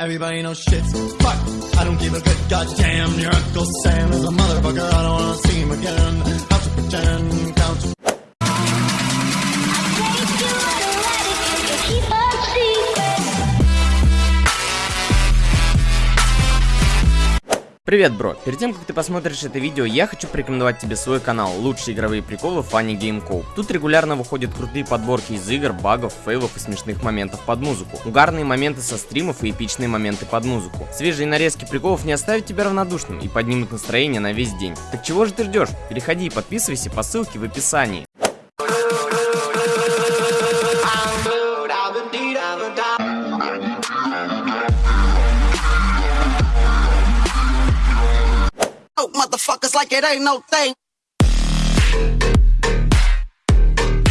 Everybody knows shit's fucked. I don't give a good goddamn. Your Uncle Sam is a motherfucker. I don't wanna see him again. Count to pretend, count Привет, бро! Перед тем, как ты посмотришь это видео, я хочу порекомендовать тебе свой канал «Лучшие игровые приколы Funny Game Co. Тут регулярно выходят крутые подборки из игр, багов, фейлов и смешных моментов под музыку, угарные моменты со стримов и эпичные моменты под музыку. Свежие нарезки приколов не оставят тебя равнодушным и поднимут настроение на весь день. Так чего же ты ждешь? Переходи и подписывайся по ссылке в описании. Like it ain't no thing.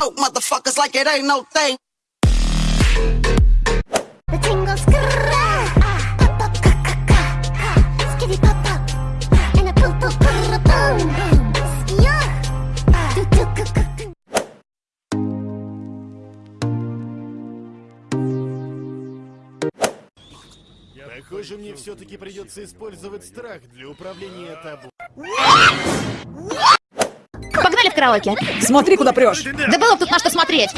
Oh, motherfuckers like it ain't no thing. The tingle skrrra. Pop pop ka ka ka. Skitty pop pop. And a poo poo boom boom. Yeah. Do do ka ka ka. Похоже, мне все-таки придется использовать страх для управления табу. Караоке. Смотри, куда прешь. Да было бы тут на что смотреть.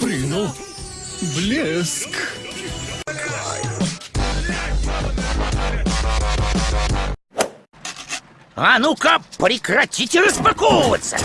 Прыгнул. Блеск. А ну-ка, прекратите распаковываться!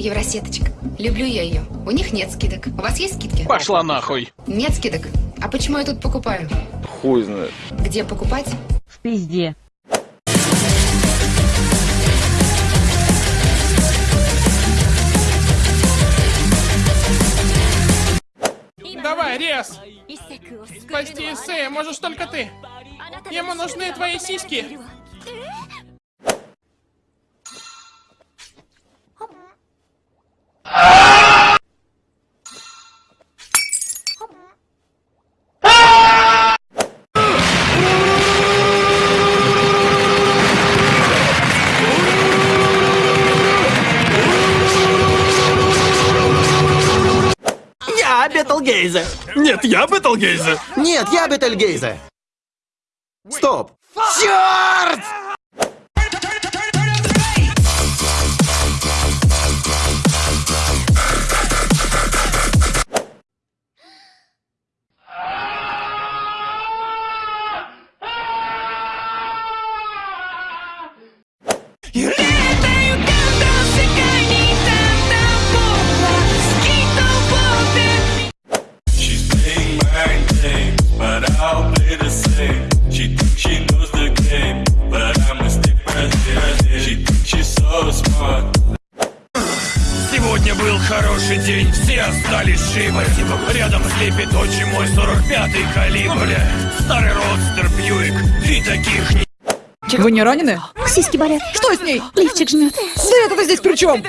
Евросеточка. Люблю я ее. У них нет скидок. У вас есть скидки? Пошла нахуй! Нет скидок. А почему я тут покупаю? Хуй знает. Где покупать? В пизде. Давай, рез! Спасти Исея можешь только ты! Ему нужны твои сиськи! Я Бетелгейзе. Нет, я Бетелгейзе. Нет, я Бетельгейзе. Стоп. Черт! Сегодня был хороший день, все остались живы. Рядом слепит очень мой 45-й калибр. Старый родстер Бьюик, и таких не... Вы не ранены? Сиськи болят. Что с ней? Лифчик жмет. Да это-то здесь при чем?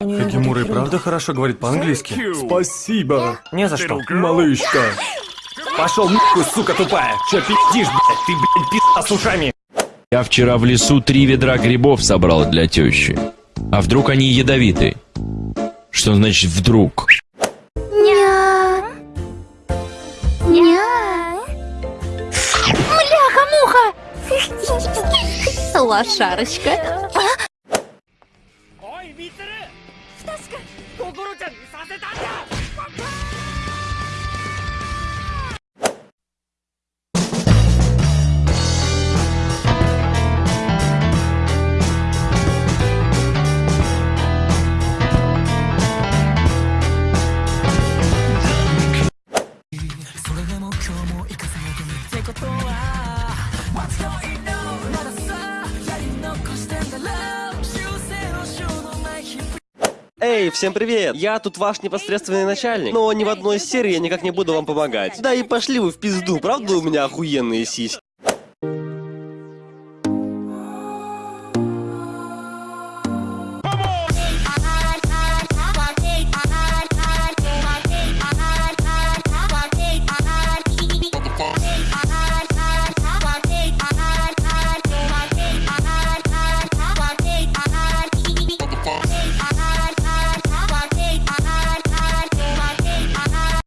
Хакимура и правда хорошо говорит по-английски. Спасибо, Не за что. малышка. Пошел нахуй, сука тупая! Че пиздишь, блядь? Ты, блядь, пизда с ушами! Я вчера в лесу три ведра грибов собрал для тещи. А вдруг они ядовиты? Что значит вдруг? Ня. Ня. Мляха-муха. Лошарочка. Эй, всем привет! Я тут ваш непосредственный начальник, но ни в одной серии я никак не буду вам помогать. Да и пошли вы в пизду, правда у меня охуенные сиськи?